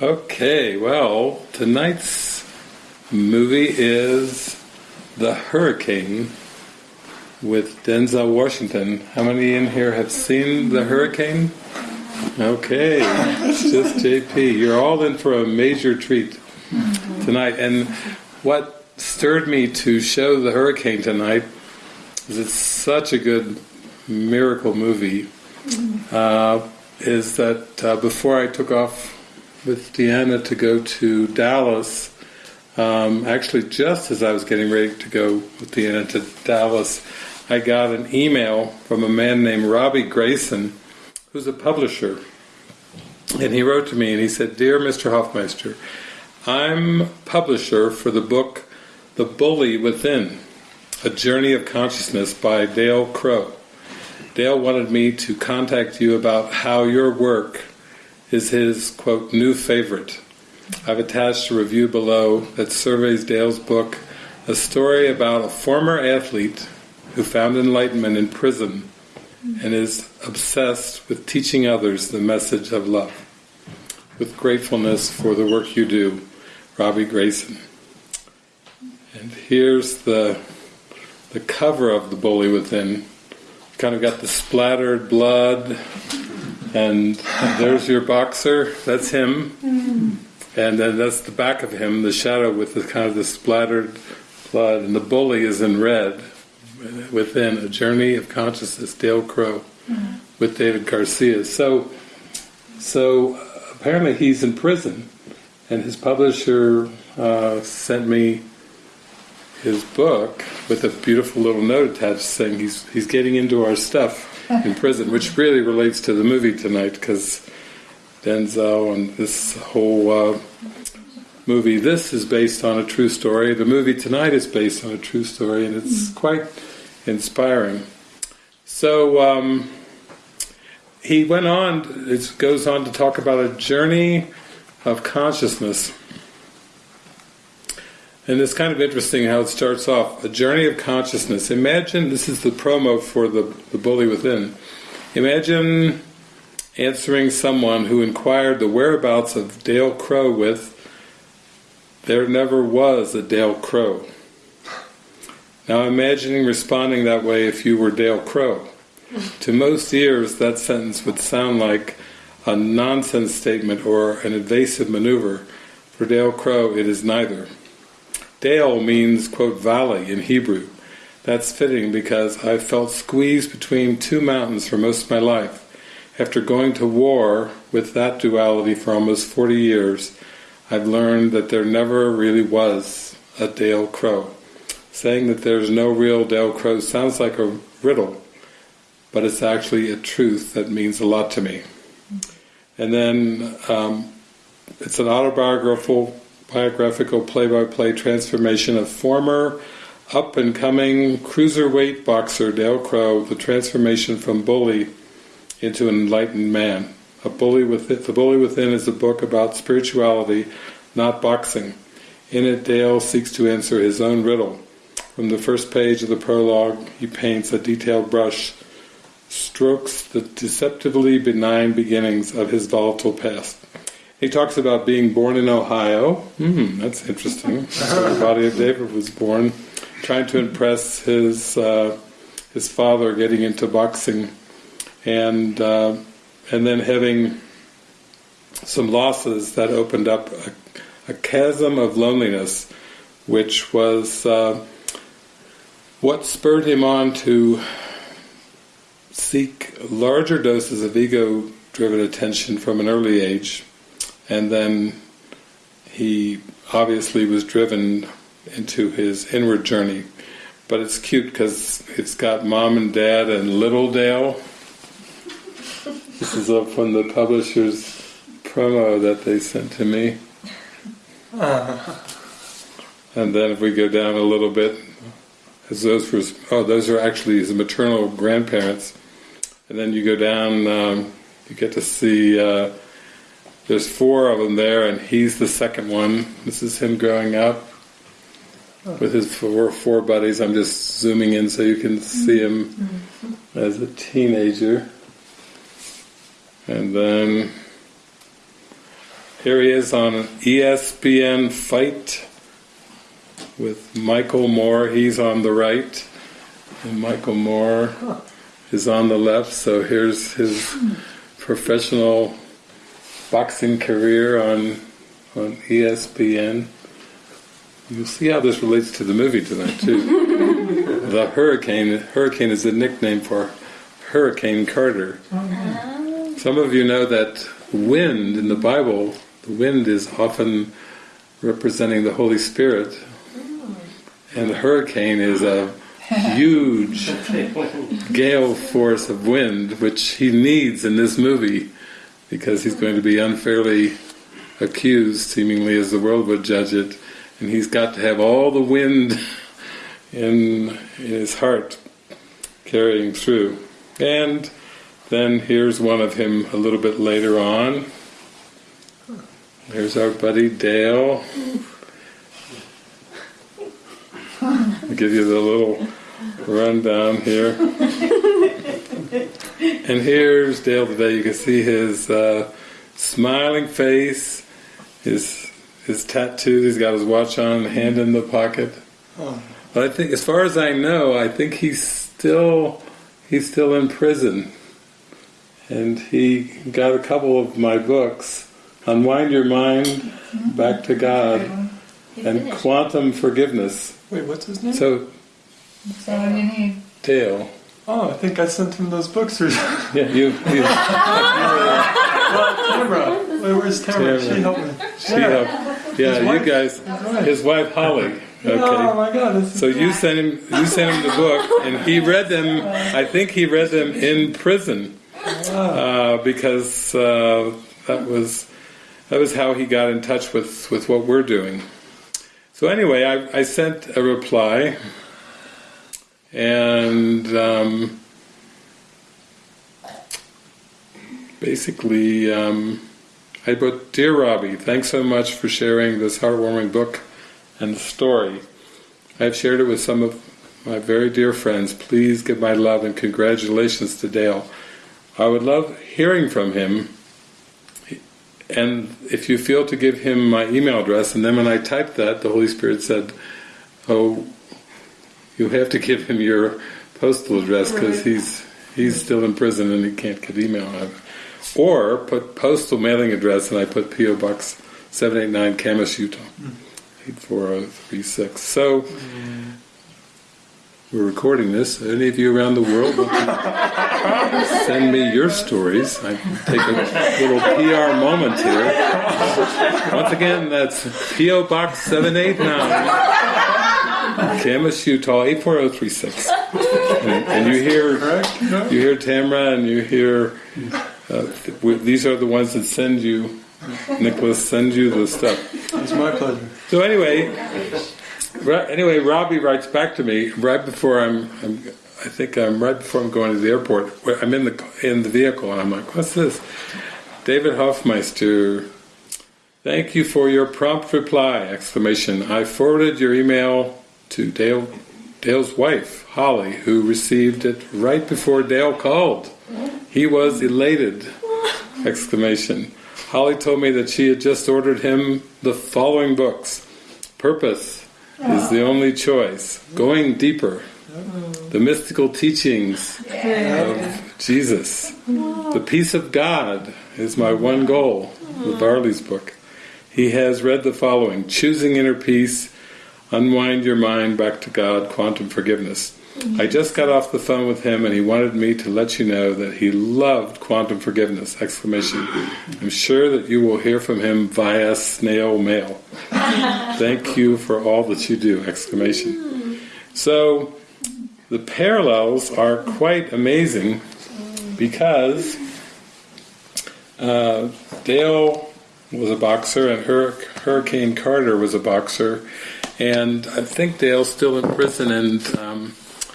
Okay, well, tonight's movie is The Hurricane with Denzel Washington. How many in here have seen The Hurricane? Okay, just JP. You're all in for a major treat tonight. And what stirred me to show The Hurricane tonight is it's such a good miracle movie. Uh, is that uh, before I took off with Deanna to go to Dallas, um, actually just as I was getting ready to go with Deanna to Dallas, I got an email from a man named Robbie Grayson, who's a publisher. And he wrote to me and he said, Dear Mr. Hoffmeister, I'm publisher for the book The Bully Within, A Journey of Consciousness by Dale Crow. Dale wanted me to contact you about how your work is his, quote, new favorite. I've attached a review below that surveys Dale's book, a story about a former athlete who found enlightenment in prison and is obsessed with teaching others the message of love. With gratefulness for the work you do, Robbie Grayson. And here's the the cover of The Bully Within kind of got the splattered blood, and there's your boxer, that's him, and then that's the back of him, the shadow with the kind of the splattered blood, and the bully is in red, within A Journey of Consciousness, Dale Crow, with David Garcia. So, so apparently he's in prison, and his publisher uh, sent me his book with a beautiful little note attached saying he's he's getting into our stuff in prison, which really relates to the movie tonight because Denzel and this whole uh, movie. This is based on a true story. The movie tonight is based on a true story, and it's quite inspiring. So um, he went on. It goes on to talk about a journey of consciousness and it's kind of interesting how it starts off, a journey of consciousness. Imagine, this is the promo for the, the Bully Within. Imagine answering someone who inquired the whereabouts of Dale Crow with, there never was a Dale Crow. Now imagining responding that way if you were Dale Crow. to most ears that sentence would sound like a nonsense statement or an evasive maneuver. For Dale Crow it is neither. Dale means, quote, valley in Hebrew. That's fitting because I've felt squeezed between two mountains for most of my life. After going to war with that duality for almost 40 years, I've learned that there never really was a Dale Crow. Saying that there's no real Dale Crow sounds like a riddle, but it's actually a truth that means a lot to me. And then um, it's an autobiographical biographical play-by-play transformation of former up-and-coming cruiserweight boxer Dale Crow, the transformation from bully into an enlightened man. A bully within, the Bully Within is a book about spirituality, not boxing. In it, Dale seeks to answer his own riddle. From the first page of the prologue, he paints a detailed brush, strokes the deceptively benign beginnings of his volatile past. He talks about being born in Ohio. Hmm, that's interesting. the body of David was born, trying to impress his uh, his father, getting into boxing, and uh, and then having some losses that opened up a, a chasm of loneliness, which was uh, what spurred him on to seek larger doses of ego-driven attention from an early age and then he obviously was driven into his inward journey. But it's cute because it's got mom and dad and little Dale. This is up from the publisher's promo that they sent to me. And then if we go down a little bit, as those were, oh, those are actually his maternal grandparents. And then you go down, um, you get to see uh, there's four of them there, and he's the second one. This is him growing up with his four, four buddies. I'm just zooming in so you can see him mm-hmm. as a teenager. And then Here he is on an ESPN Fight with Michael Moore. He's on the right, and Michael Moore is on the left. So here's his professional boxing career on on ESPN. You'll see how this relates to the movie tonight too. the Hurricane. Hurricane is the nickname for Hurricane Carter. Uh-huh. Some of you know that wind in the Bible, the wind is often representing the Holy Spirit, mm. and the hurricane is a huge gale force of wind, which he needs in this movie because he's going to be unfairly accused, seemingly as the world would judge it, and he's got to have all the wind in, in his heart carrying through. And then here's one of him a little bit later on. There's our buddy Dale. I'll give you the little rundown here. and here's Dale today. You can see his uh, smiling face, his his tattoos. He's got his watch on, hand in the pocket. Oh. But I think, as far as I know, I think he's still he's still in prison, and he got a couple of my books, "Unwind Your Mind," "Back to God," and "Quantum Forgiveness." Wait, what's his name? So So what do? Dale, oh, I think I sent him those books. Or something. yeah, you, you Tamara. Wait, where's Tamara? Tamara. She helped me. she helped. Yeah, you guys, his wife Holly. Oh my God! This is So you sent him, you sent him the book, and he read them. I think he read them in prison uh, because uh, that was that was how he got in touch with with what we're doing. So anyway, I, I sent a reply, and um, basically um, I wrote, "Dear Robbie, thanks so much for sharing this heartwarming book and story. I've shared it with some of my very dear friends. Please give my love and congratulations to Dale. I would love hearing from him." And if you feel to give him my email address, and then when I typed that, the Holy Spirit said, "Oh, you have to give him your postal address because he's he's still in prison and he can't get email out of it." Or put postal mailing address, and I put PO Box seven eight nine Kamas, Utah hmm. eight four zero three six. So we're recording this. Any of you around the world send me your stories? I can take a little PR moment here. Once again, that's PO Box seven eight nine. Kamas, Utah, 84036. And, and you hear you hear Tamra and you hear uh, th- these are the ones that send you Nicholas send you the stuff. It's my pleasure. So anyway, anyway, Robbie writes back to me right before I'm, I'm I think I'm right before I'm going to the airport. I'm in the in the vehicle and I'm like, what's this? David Hoffmeister, thank you for your prompt reply! Exclamation! I forwarded your email to Dale Dale's wife Holly, who received it right before Dale called. He was elated! Exclamation! Holly told me that she had just ordered him the following books: Purpose is the only choice. Going deeper. The mystical teachings of Jesus. The peace of God is my one goal. The Barley's book. He has read the following: Choosing inner peace, unwind your mind back to God, quantum forgiveness. I just got off the phone with him and he wanted me to let you know that he loved quantum forgiveness! Exclamation. I'm sure that you will hear from him via snail mail. Thank you for all that you do! Exclamation. So the parallels are quite amazing because uh, Dale was a boxer and Hur- Hurricane Carter was a boxer, and I think Dale's still in prison. And um,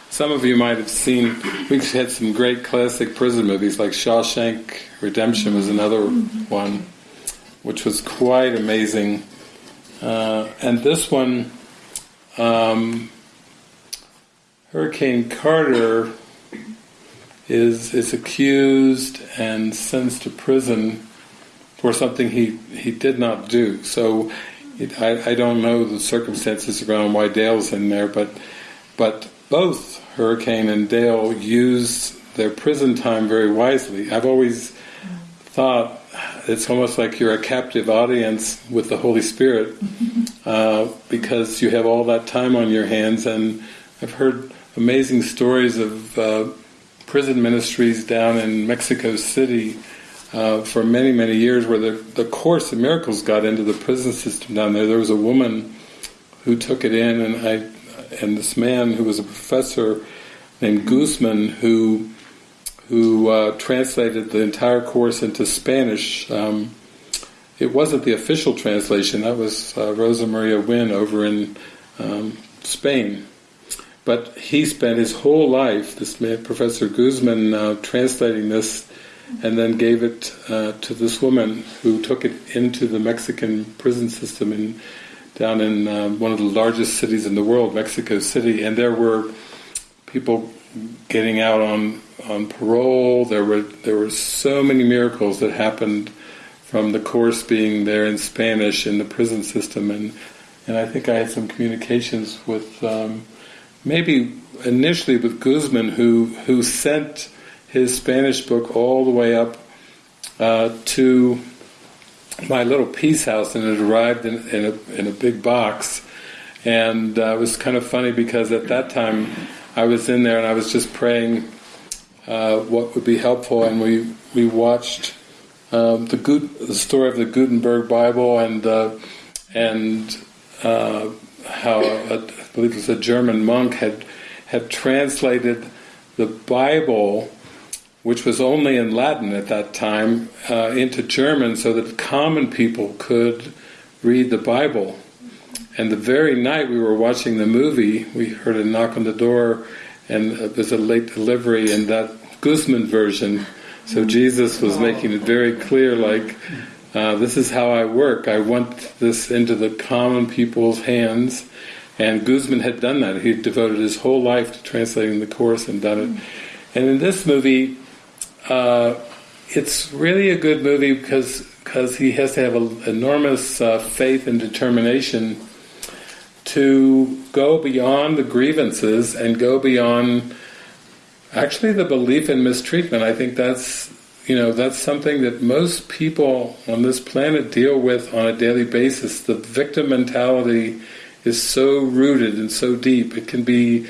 some of you might have seen we've had some great classic prison movies like Shawshank Redemption was another one, which was quite amazing. Uh, and this one, um, Hurricane Carter is is accused and sentenced to prison for something he, he did not do. So it, I, I don't know the circumstances around why Dale's in there, but but both Hurricane and Dale use their prison time very wisely. I've always thought it's almost like you're a captive audience with the Holy Spirit uh, because you have all that time on your hands and I've heard amazing stories of uh, prison ministries down in Mexico City uh, for many, many years where the, the Course in Miracles got into the prison system down there. There was a woman who took it in and I and this man who was a professor named Guzman who who uh, translated the entire course into Spanish. Um, it wasn't the official translation, that was uh, Rosa Maria Wynne over in um, Spain. But he spent his whole life, this man, Professor Guzman, uh, translating this and then gave it uh, to this woman who took it into the Mexican prison system in, down in uh, one of the largest cities in the world, Mexico City, and there were people getting out on on parole. There were there were so many miracles that happened from the course being there in Spanish in the prison system, and and I think I had some communications with um, maybe initially with Guzman, who who sent his Spanish book all the way up uh, to my little peace house, and it arrived in, in a in a big box, and uh, it was kind of funny because at that time I was in there and I was just praying uh, what would be helpful, and we we watched um, the, Gut, the story of the Gutenberg Bible and uh, and uh, how a, I believe it was a German monk had had translated the Bible, which was only in Latin at that time, uh, into German so that common people could read the Bible. And the very night we were watching the movie, we heard a knock on the door, and uh, there's a late delivery in that Guzman version. So Jesus was making it very clear, like, uh, this is how I work. I want this into the common people's hands. And Guzman had done that. He devoted his whole life to translating the Course and done it. And in this movie, uh, it's really a good movie because because he has to have an enormous uh, faith and determination to go beyond the grievances and go beyond actually the belief in mistreatment. I think that's you know that's something that most people on this planet deal with on a daily basis. The victim mentality is so rooted and so deep. It can be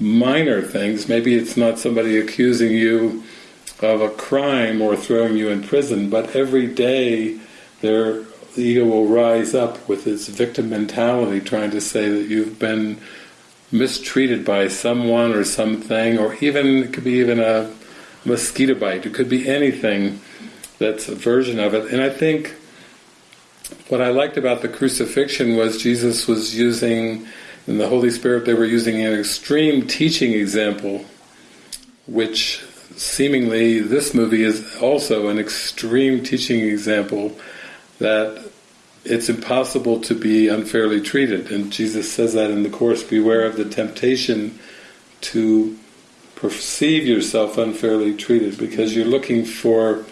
minor things. Maybe it's not somebody accusing you of a crime or throwing you in prison, but every day there the ego will rise up with its victim mentality trying to say that you've been mistreated by someone or something, or even, it could be even a mosquito bite, it could be anything that's a version of it. And I think what I liked about the crucifixion was Jesus was using, in the Holy Spirit they were using an extreme teaching example, which seemingly this movie is also an extreme teaching example that it's impossible to be unfairly treated. And Jesus says that in the Course, beware of the temptation to perceive yourself unfairly treated because you're looking for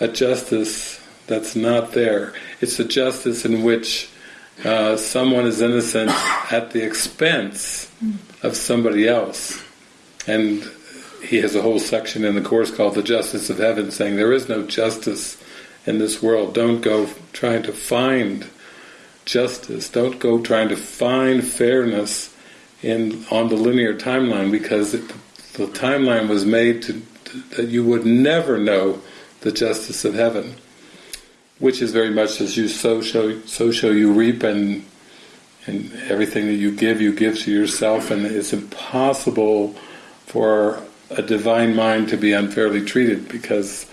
a justice that's not there. It's a justice in which uh, someone is innocent at the expense of somebody else. And he has a whole section in the Course called The Justice of Heaven saying there is no justice in this world. Don't go trying to find justice. Don't go trying to find fairness in on the linear timeline because it, the timeline was made to, to, that you would never know the justice of heaven, which is very much as you sow, show, so show you reap, and and everything that you give, you give to yourself, and it's impossible for a divine mind to be unfairly treated because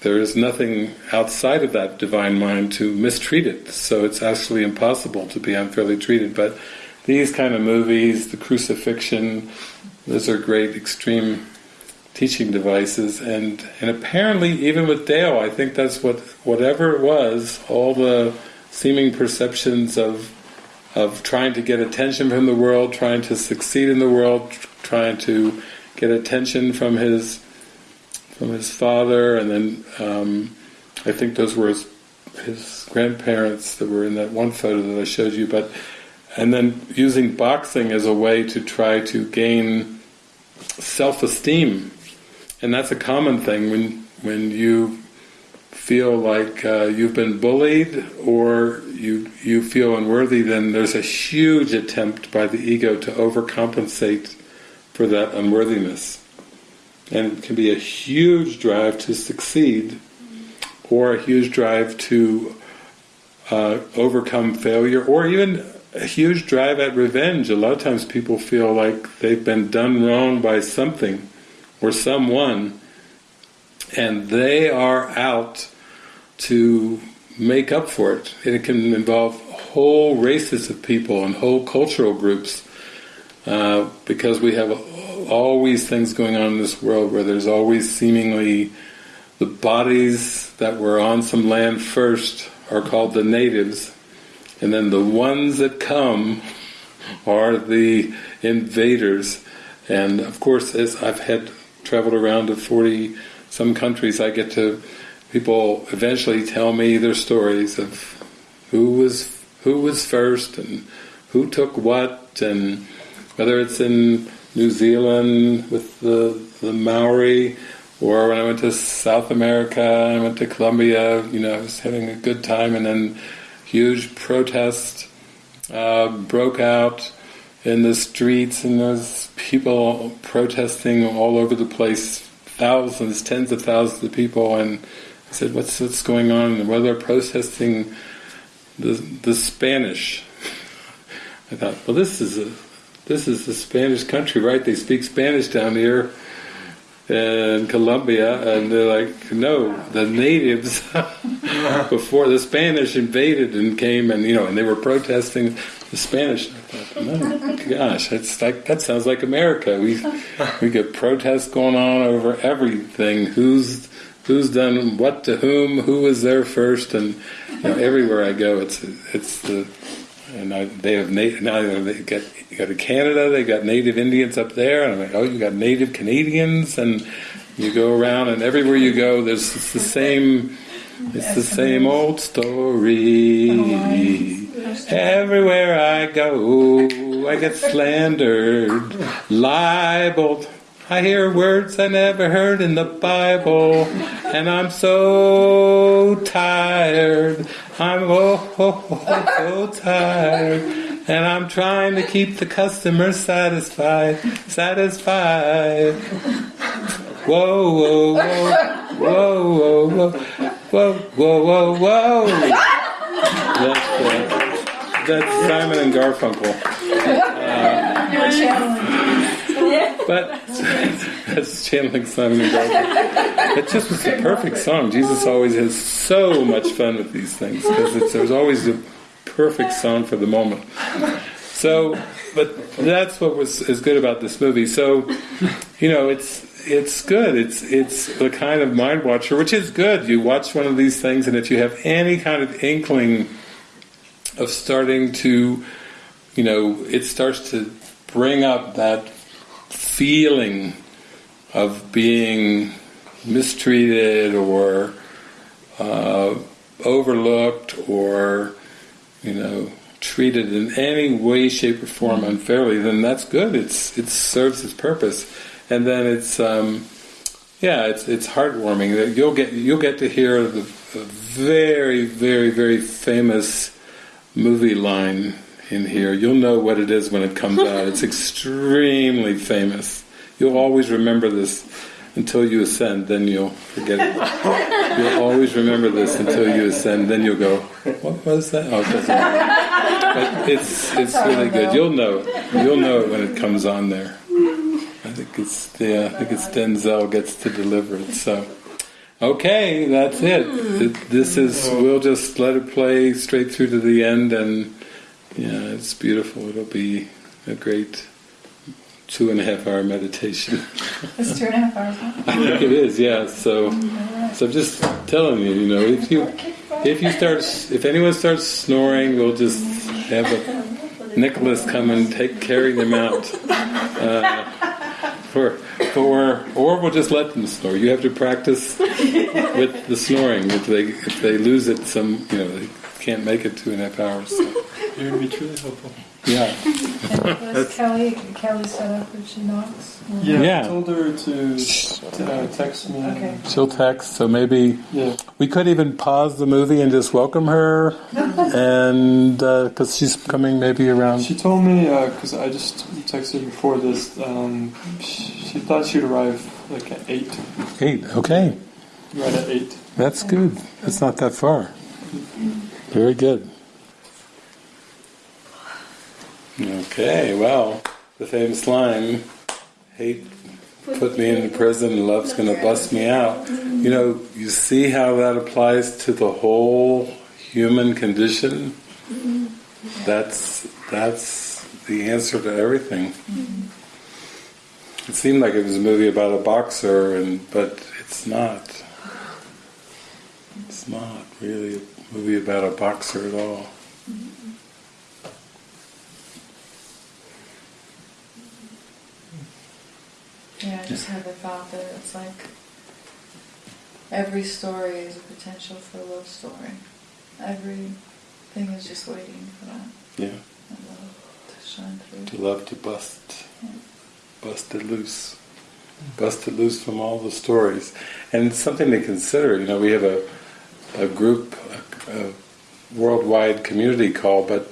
there is nothing outside of that divine mind to mistreat it. So it's actually impossible to be unfairly treated. But these kind of movies, the crucifixion, those are great extreme teaching devices. And and apparently, even with Dale, I think that's what whatever it was, all the seeming perceptions of of trying to get attention from the world, trying to succeed in the world, trying to get attention from his from his father, and then um, I think those were his his grandparents that were in that one photo that I showed you, but and then using boxing as a way to try to gain self-esteem, and that's a common thing when when you feel like uh, you've been bullied or you you feel unworthy, then there's a huge attempt by the ego to overcompensate for that unworthiness. And it can be a huge drive to succeed or a huge drive to uh, overcome failure or even a huge drive at revenge. A lot of times people feel like they've been done wrong by something or someone and they are out to make up for it. And it can involve whole races of people and whole cultural groups uh, because we have always things going on in this world where there's always seemingly the bodies that were on some land first are called the natives and then the ones that come are the invaders. And of course as I've had traveled around to 40 some countries I get to people eventually tell me their stories of who was who was first and who took what and whether it's in New Zealand with the the Maori or when I went to South America, I went to Colombia, you know, I was having a good time and then huge protest uh, broke out in the streets and there's people protesting all over the place, thousands, tens of thousands of people and I said, what's, what's going on? Well, they're protesting the, the Spanish. I thought, well this is a this is a Spanish country, right? They speak Spanish down here in Colombia, and they're like, no, the natives before the Spanish invaded and came, and you know, and they were protesting the Spanish. I thought, oh gosh, that's like that sounds like America. We we get protests going on over everything. Who's who's done what to whom? Who was there first? And you know, everywhere I go, it's it's the and I, they have na- now they got you go to Canada, they got native Indians up there, and I'm like, oh, you got native Canadians, and you go around, and everywhere you go, there's it's the same, it's the same old story. Everywhere I go, I get slandered, libeled. I hear words I never heard in the Bible, and I'm so tired. I'm oh, oh, oh, so tired, and I'm trying to keep the customer satisfied, satisfied. Whoa, whoa, whoa, whoa, whoa, whoa, whoa, whoa, whoa. That's, uh, that's Simon and Garfunkel. Uh, but that's channeling Simon and Garfunkel. It just was the perfect song. Jesus always has so much fun with these things because there's always a perfect song for the moment. So, but that's what was is good about this movie. So, you know, it's it's good. It's it's the kind of mind watcher, which is good. You watch one of these things, and if you have any kind of inkling of starting to, you know, it starts to bring up that feeling of being mistreated or uh, overlooked or you know treated in any way, shape, or form unfairly, then that's good. It's it serves its purpose, and then it's um, yeah, it's it's heartwarming. You'll get you'll get to hear the, the very very very famous movie line in here. You'll know what it is when it comes out. It's extremely famous. You'll always remember this until you ascend, then you'll forget it. You'll always remember this until you ascend, then you'll go, what was that? Oh, it doesn't matter. But it's, it's really good. You'll know it. You'll know it when it comes on there. I think it's, yeah, I think it's Denzel gets to deliver it, so. Okay, that's it. Hmm. it. This is, oh. we'll just let it play straight through to the end and yeah, it's beautiful. It'll be a great two and a half hour meditation. It's two and a half hours long. I think it is, yeah. So, so I'm just telling you, you know, if you if you start, if anyone starts snoring, we'll just have a Nicholas come and take carry them out uh, for or or we'll just let them snore. You have to practice with the snoring. If they if they lose it, some you know they can't make it two and a half hours. So, It would be truly helpful. yeah, Was Kelly, Kelly set up when she knocks? Yeah, Yeah. I told her to, to uh, text me. Okay. she'll text. So maybe Yeah. we could even pause the movie and just welcome her, and because she's coming maybe around. She told me because I just texted before this. Um, she, she thought she'd arrive like at eight, Eight. Okay, right at eight. that's good. That's not that far. Very good. Okay, well, the famous line, hate put me into prison, love's going to bust me out. You know, you see how that applies to the whole human condition? That's, that's the answer to everything. It seemed like it was a movie about a boxer, and but it's not. It's not really a movie about a boxer at all. Yeah, I just had the thought that it's like every story is a potential for a love story. Everything is just waiting for that, Yeah, love to shine through. to love to bust, bust it loose, bust it loose from all the stories, and it's something to consider. You know, we have a a group, a, a worldwide community call, but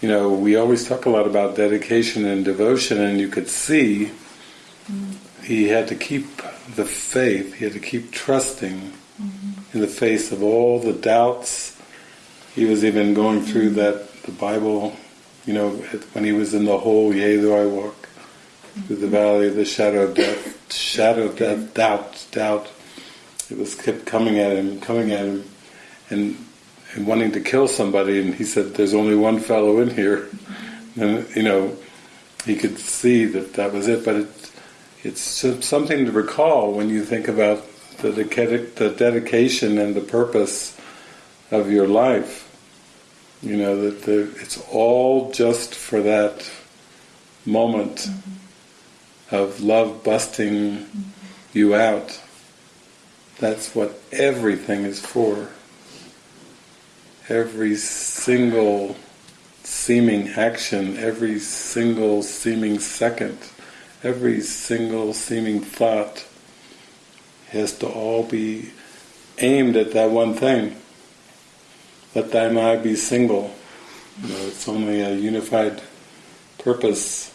you know, we always talk a lot about dedication and devotion, and you could see he had to keep the faith. He had to keep trusting mm-hmm. in the face of all the doubts. He was even going through mm-hmm. that the Bible, you know, when he was in the hole. Yea, though I walk through the mm-hmm. valley of the shadow of death, shadow of death, doubt, doubt. It was kept coming at him, coming at him, and and wanting to kill somebody. And he said, "There's only one fellow in here," and you know, he could see that that was it. But it, it's something to recall when you think about the, dedica- the dedication and the purpose of your life. You know that the, it's all just for that moment mm-hmm. of love busting mm-hmm. you out. That's what everything is for. Every single seeming action, every single seeming second, every single seeming thought has to all be aimed at that one thing. Let thine eye be single. You know, it's only a unified purpose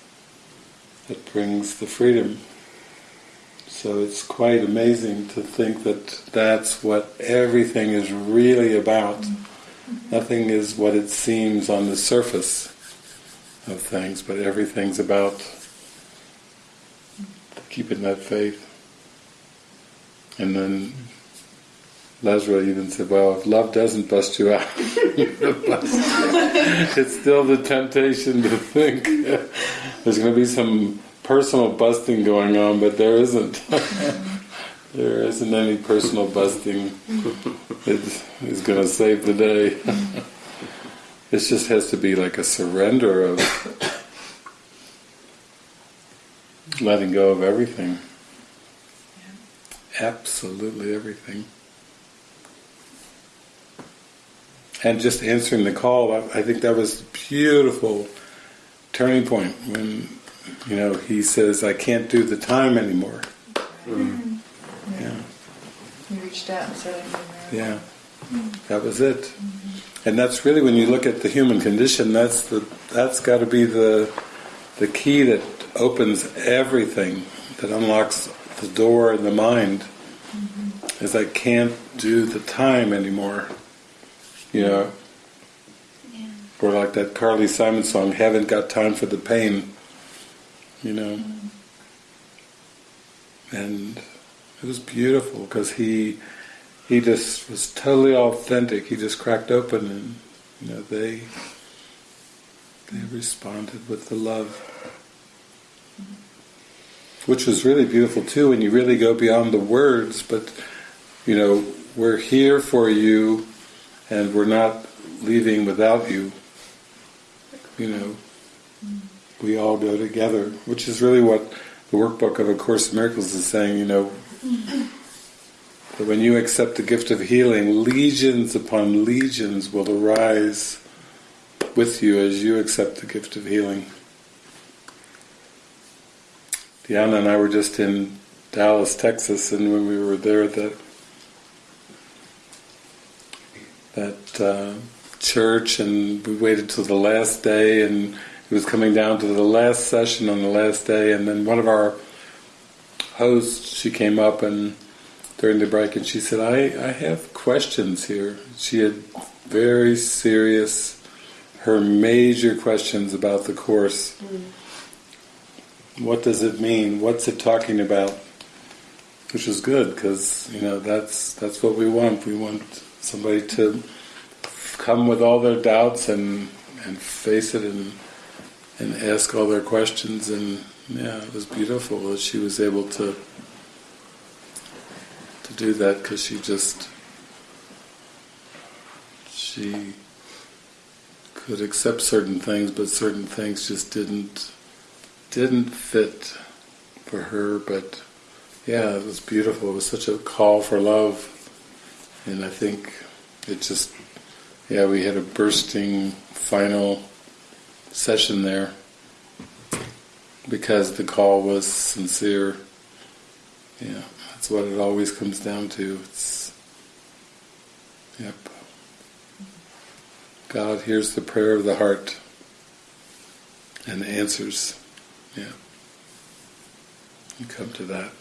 that brings the freedom. So it's quite amazing to think that that's what everything is really about. Mm-hmm. Nothing is what it seems on the surface of things, but everything's about keeping that faith. And then Lesra even said, well, if love doesn't bust you out, it's still the temptation to think there's going to be some personal busting going on, but there isn't. there isn't any personal busting that is going to save the day. this just has to be like a surrender of letting go of everything. Absolutely everything. And just answering the call, I, I think that was a beautiful turning point when, you know, he says, I can't do the time anymore. Mm-hmm. Yeah. Yeah. You reached out and said, Yeah, mm-hmm. that was it. Mm-hmm. And that's really when you look at the human condition. That's the that's got to be the the key that opens everything, that unlocks the door in the mind. Mm-hmm. Is I can't do the time anymore. You know, or like that Carly Simon song, "Haven't got time for the pain." You know, mm-hmm. and it was beautiful because he he just was totally authentic. He just cracked open, and you know they they responded with the love, which is really beautiful too. When you really go beyond the words, but you know we're here for you, and we're not leaving without you. You know, we all go together, which is really what the workbook of A Course in Miracles is saying, you know, that when you accept the gift of healing, legions upon legions will arise with you as you accept the gift of healing. Diana and I were just in Dallas, Texas, and when we were there that that uh, church, and we waited till the last day, and it was coming down to the last session on the last day, and then one of our hosts, she came up and during the break, and she said, "I I have questions here." She had very serious, her major questions about the course. What does it mean? What's it talking about? Which is good because you know that's that's what we want. We want somebody to come with all their doubts and and face it and and ask all their questions. And yeah, it was beautiful that she was able to to do that because she just she could accept certain things, but certain things just didn't didn't fit for her. But yeah, it was beautiful. It was such a call for love, and I think it just yeah we had a bursting final session there because the call was sincere. Yeah, that's what it always comes down to. It's yep. God hears the prayer of the heart and answers. Yeah. You come to that.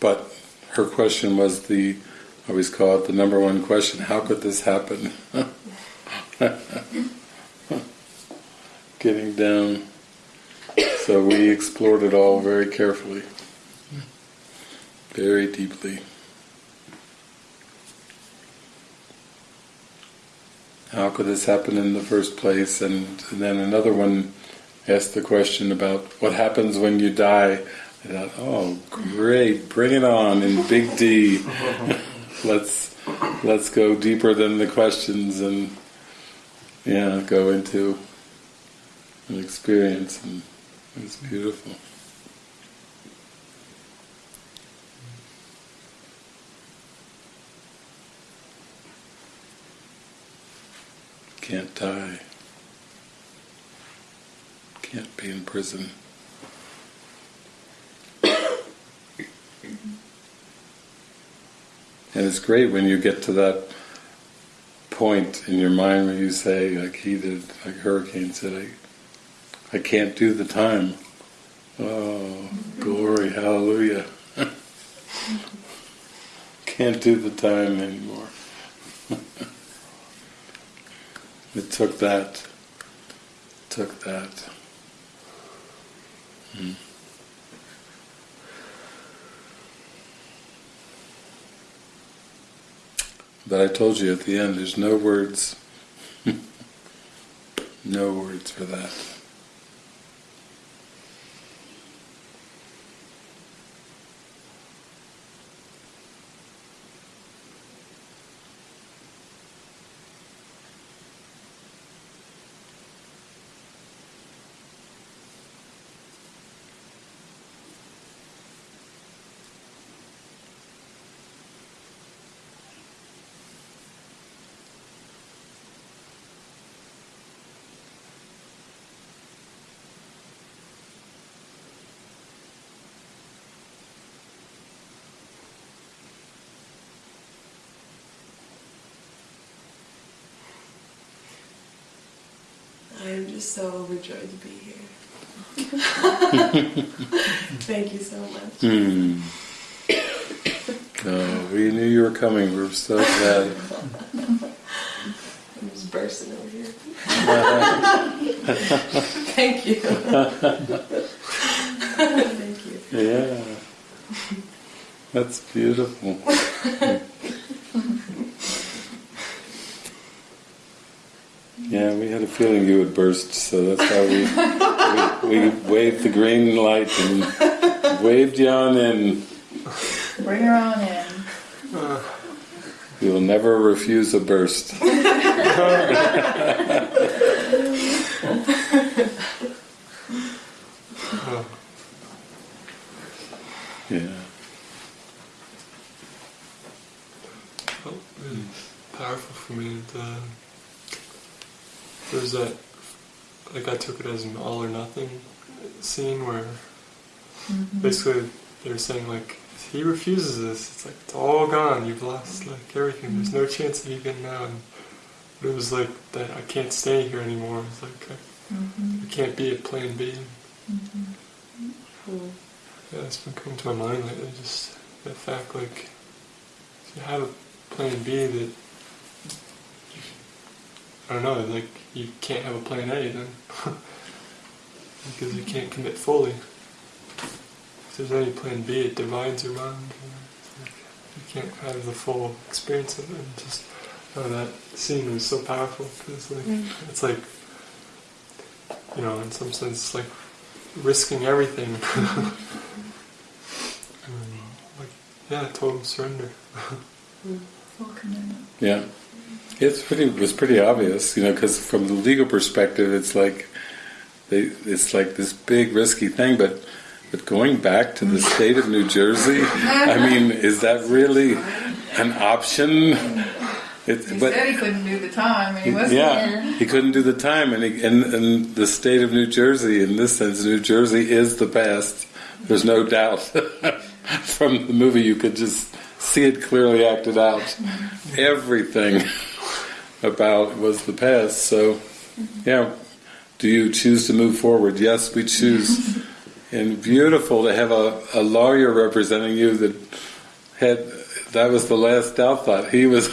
But her question was the, I always call it the number one question, how could this happen? Getting down. So we explored it all very carefully, very deeply. How could this happen in the first place? And, and then another one asked the question about what happens when you die. I thought, oh, great, bring it on in big D. let's let's go deeper than the questions and yeah, go into an experience, and it's beautiful. Can't die. Can't be in prison. And it's great when you get to that point in your mind where you say, like he did, like Hurricane said, I, I can't do the time. Oh, glory, hallelujah. can't do the time anymore. It took that, it took that. Hmm. But I told you at the end, there's no words, no words for that. I am just so overjoyed to be here. Thank you so much. Hmm. No, we knew you were coming. We're so glad. I'm just bursting over here. Thank you. Thank you. Yeah. That's beautiful. Yeah, we had a feeling you would burst, so that's how we, we, we waved the green light and waved you on in. Bring her on in. We will never refuse a burst. really powerful for me. The, there was that, like I took it as an all or nothing scene where Mhm. basically they were saying like, if he refuses this, it's like it's all gone. You've lost like everything. There's no chance of you getting out. And it was like that. I can't stay here anymore. It's like I, Mhm. I can't be at Plan B. Mhm. Mm. Yeah, it's been coming to my mind lately. Just the fact, like, if you have a plan B that I don't know, like you can't have a plan A then because you can't commit fully. If there's any plan B, it divides your mind. You can't have the full experience of it. And just oh, that scene was so powerful because like Mm. it's like you know, in some sense, like risking everything. and, like, yeah, total surrender. Full commitment. Yeah, it's pretty. It was pretty obvious, you know, because from the legal perspective, it's like they, it's like this big risky thing. But but going back to the state of New Jersey, I mean, is that really an option? It, He but said he couldn't do the time, and he wasn't. yeah, he couldn't do the time, and, he, and and the state of New Jersey, in this sense, New Jersey is the past. There's no doubt. From the movie, you could just see it clearly acted out. Mm-hmm. Everything about was the past. So, yeah. Do you choose to move forward? Yes, we choose. And beautiful to have a, a lawyer representing you that had that was the last doubt thought. He was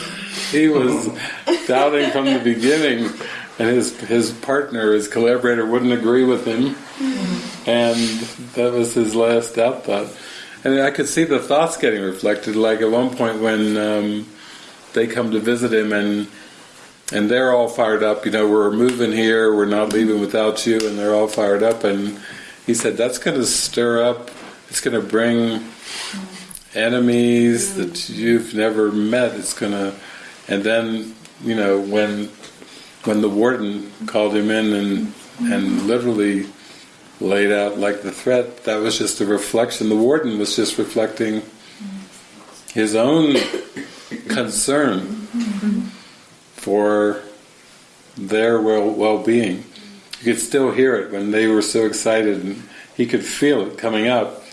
he was doubting from the beginning and his his partner, his collaborator wouldn't agree with him and that was his last doubt thought. And I could see the thoughts getting reflected, like at one point when um, they come to visit him and and they're all fired up, you know, we're moving here, we're not leaving without you, and they're all fired up. And he said, that's going to stir up, it's going to bring enemies that you've never met. It's going to, and then, you know, when when the warden called him in and and literally laid out like the threat, that was just a reflection. The warden was just reflecting his own concern mm-hmm. For their well well-being. You could still hear it when they were so excited, and he could feel it coming up.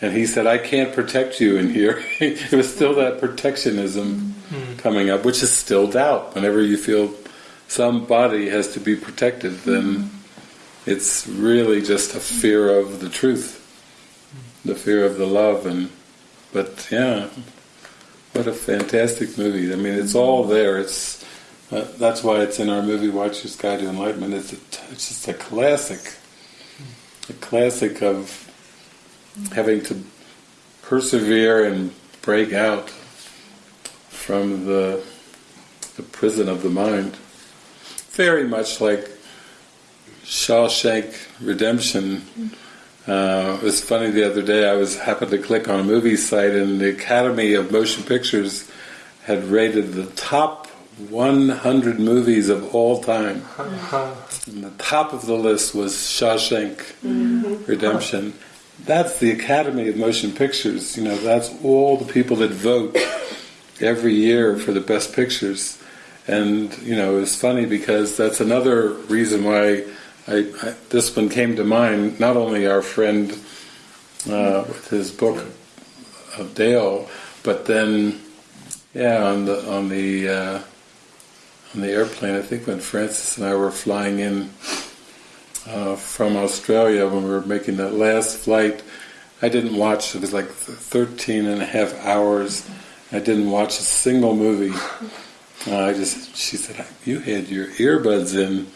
And he said, "I can't protect you in here." it was still that protectionism mm-hmm. coming up, which is still doubt. Whenever you feel somebody has to be protected, then mm-hmm. it's really just a fear of the truth, mm-hmm. the fear of the love, and but yeah, what a fantastic movie! I mean, it's all there. It's uh, that's why it's in our movie Watcher's Guide to Enlightenment. It's a, it's just a classic, a classic of having to persevere and break out from the the prison of the mind. Very much like Shawshank Redemption. Uh, it was funny the other day. I was happened to click on a movie site, and the Academy of Motion Pictures had rated the top 100 movies of all time. And the top of the list was Shawshank Redemption. That's the Academy of Motion Pictures. You know, that's all the people that vote every year for the best pictures. And you know, it's funny because that's another reason why I, I, this one came to mind. Not only our friend uh, with his book of Dale, but then, yeah, on the on the uh, on the airplane. I think when Francis and I were flying in uh, from Australia when we were making that last flight, I didn't watch. It was like 13 and a half hours. I didn't watch a single movie. Uh, I just, she said, you had your earbuds in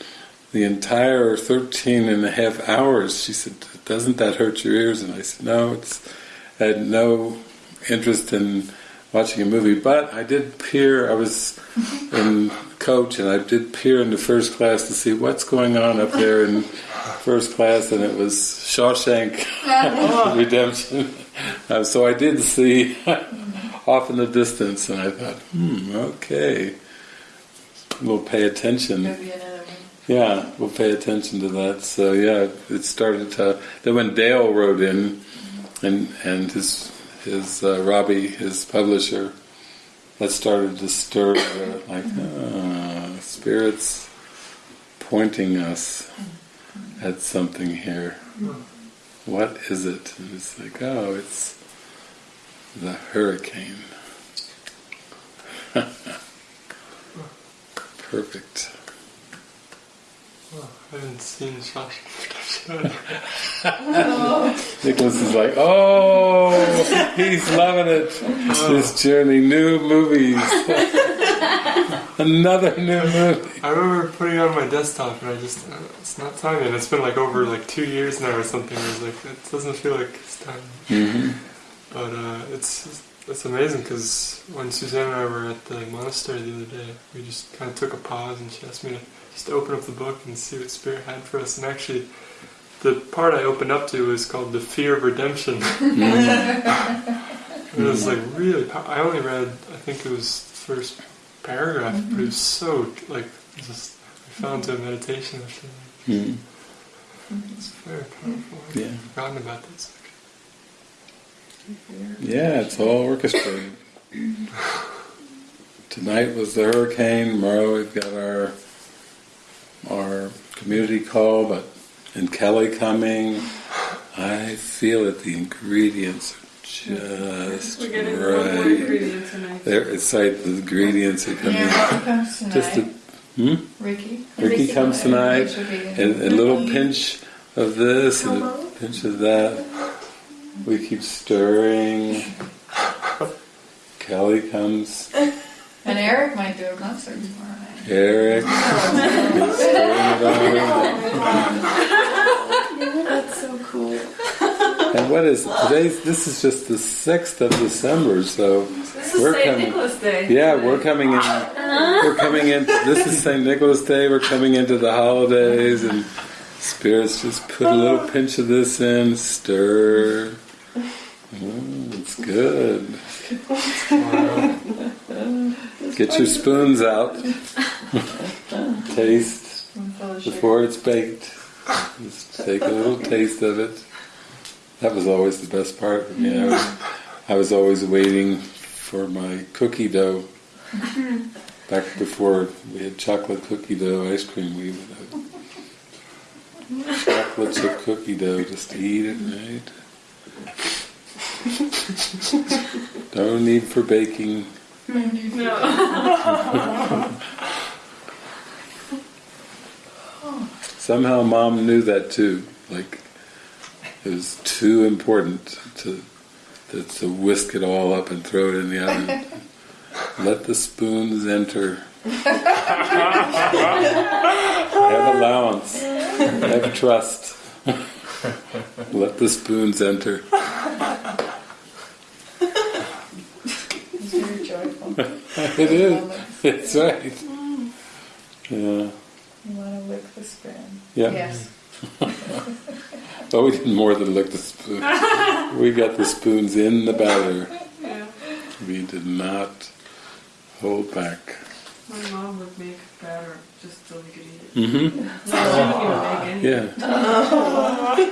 the entire 13 and a half hours. She said, doesn't that hurt your ears? And I said, no, it's, I had no interest in watching a movie, but I did peer, I was in coach and I did peer into first class to see what's going on up there in first class and it was Shawshank Redemption. Uh, so I did see off in the distance and I thought, hmm, okay, we'll pay attention. Maybe another one. Yeah, we'll pay attention to that. So yeah, it started to. Then when Dale wrote in, and and his his uh, Robbie, his publisher, that started to stir, uh, like ah, spirits pointing us at something here. What is it? And it's like, oh, it's the hurricane. Perfect. Oh, I haven't seen Shawshank. Nicholas is like, oh, he's loving it. This journey, new movies. Another new movie. I remember putting it on my desktop and I just, uh, it's not time yet. It's been like over like two years now or something. I was like, it doesn't feel like it's time. hmm But uh, it's it's amazing because when Suzanne and I were at the monastery the other day, we just kind of took a pause and she asked me to just open up the book and see what Spirit had for us. And actually, the part I opened up to was called "The Fear of Redemption." Mm. it was mm. like really. Pow- I only read, I think it was the first paragraph, but it was mm-hmm. so like just I fell into a meditation or something. hmm It's very powerful. I'd Yeah. forgotten about this. Yeah, it's all orchestrated. Tonight was the hurricane. Tomorrow we've got our our community call, but and Kelly coming. I feel that the ingredients are just We're getting one more right. tonight. There, it's like the ingredients are coming. Yeah, Ricky comes tonight. Just a, hmm? Ricky. Ricky comes tonight, Rich will be in. and a little pinch of this and a pinch of that. We keep stirring. Kelly comes. And Eric might do a concert tomorrow night. Eric. is stirring it on. That's so cool. And what is today's? This is just the sixth of December, so We're St. coming- Nicholas Day. yeah, we're coming in. We're coming in. This is St. Nicholas Day. We're coming into the holidays, and spirits just put a little pinch of this in, stir. Mm, it's good. Get your spoons out. Taste before it's baked. Just take a little taste of it. That was always the best part for me. I was, I was always waiting for my cookie dough. Back before we had chocolate cookie dough ice cream, we would have chocolate chip cookie dough just to eat it, right? No need for baking. No. Somehow mom knew that too. Like it was too important to to, to whisk it all up and throw it in the oven. Let the spoons enter. Have allowance. Have trust. Let the spoons enter. It's very joyful. It is. It's right. Yeah. You want to lick the spoon. Yeah. Yes. Oh, we did more than lick the spoon. We got the spoons in the batter. Yeah. We did not hold back. My mom would make batter just so we could eat it. Mm-hmm. No, she wouldn't even make anything.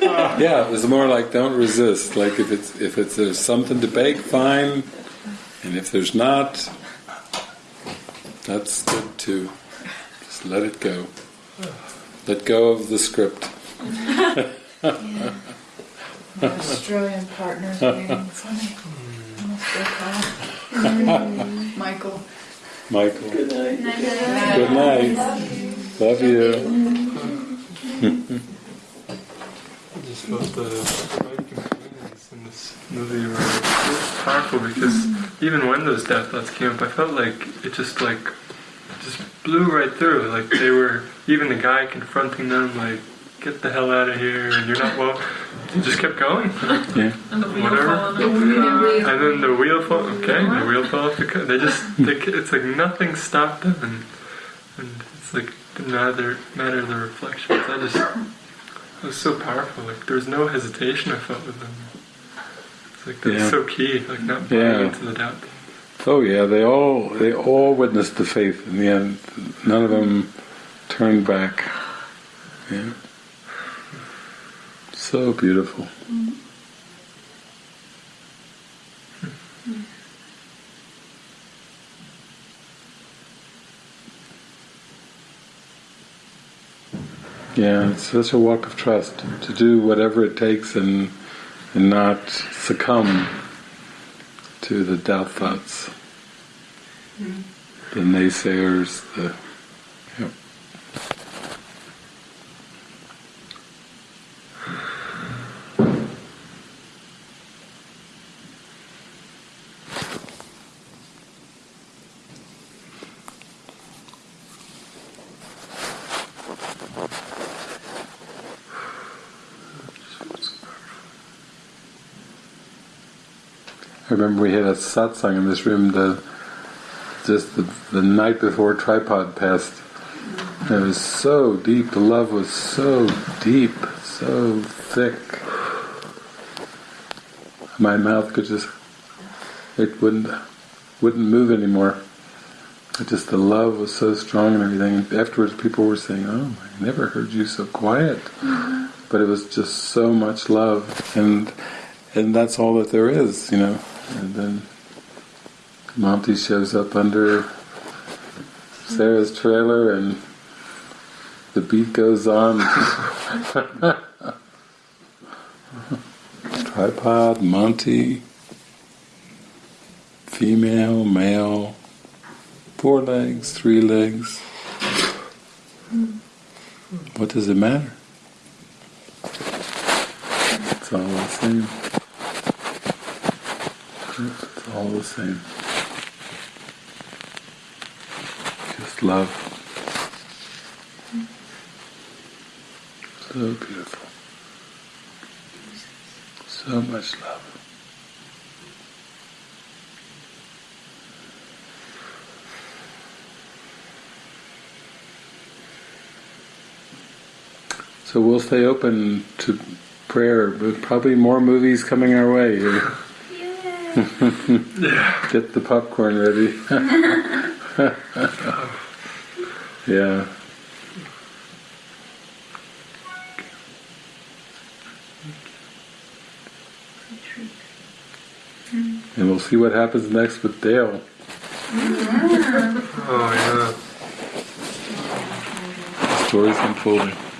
Yeah. Yeah, it was more like don't resist. Like if it's if it's there's something to bake, fine. And if there's not, that's good too. Just let it go. Let go of the script. Yeah. My Australian partner's waiting for me. I must go call. Michael. Michael. Good night. Good night. Love you. I just felt the right companions in this movie were so powerful because even when those death thoughts came up, I felt like it just like just blew right through. Like they were even the guy confronting them, like get the hell out of here, and you're not well. It just kept going. Yeah. And the wheel Whatever. falling off the car. And then the wheel fall. Okay, the wheel fell off the car. They just, they, it's like nothing stopped them, and, and it's like didn't matter matter the reflections. I just, it was so powerful. Like there was no hesitation I felt with them. Like that's yeah. so key, like not buying yeah. into the doubt. Oh yeah, they all they all witnessed the faith in the end. None of them turned back. Yeah. So beautiful. Yeah, it's such a walk of trust to do whatever it takes and and not succumb to the doubt thoughts, mm-hmm. the naysayers, the remember we had a satsang in this room the just the, the night before tripod passed. It was so deep, the love was so deep, so thick. My mouth could just it wouldn't wouldn't move anymore. It just the love was so strong and everything. Afterwards people were saying, Oh, I never heard you so quiet. Mm-hmm. But it was just so much love and and that's all that there is, you know. And then Monty shows up under Sarah's trailer and the beat goes on. Tripod, Monty, female, male, four legs, three legs. What does it matter? It's all the same. It's all the same. Just love. So beautiful. So much love. So we'll stay open to prayer, but probably more movies coming our way. Get the popcorn ready. yeah. And we'll see what happens next with Dale. Oh yeah. The story's unfolding.